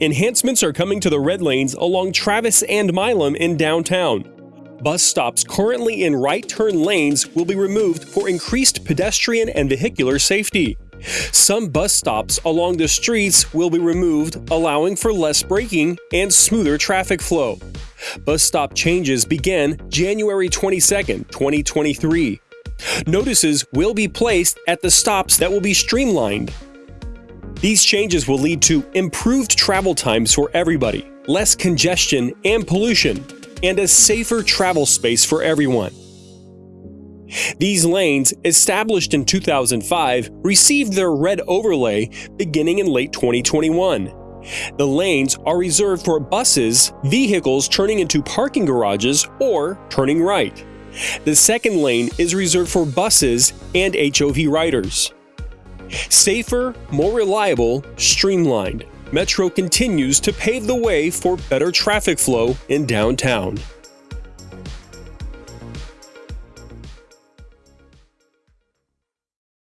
enhancements are coming to the red lanes along Travis and Milam in downtown. Bus stops currently in right turn lanes will be removed for increased pedestrian and vehicular safety. Some bus stops along the streets will be removed, allowing for less braking and smoother traffic flow. Bus stop changes begin January 22, 2023. Notices will be placed at the stops that will be streamlined. These changes will lead to improved travel times for everybody, less congestion and pollution, and a safer travel space for everyone. These lanes, established in 2005, received their red overlay beginning in late 2021. The lanes are reserved for buses, vehicles turning into parking garages, or turning right. The second lane is reserved for buses and HOV riders. Safer, more reliable, streamlined, Metro continues to pave the way for better traffic flow in downtown.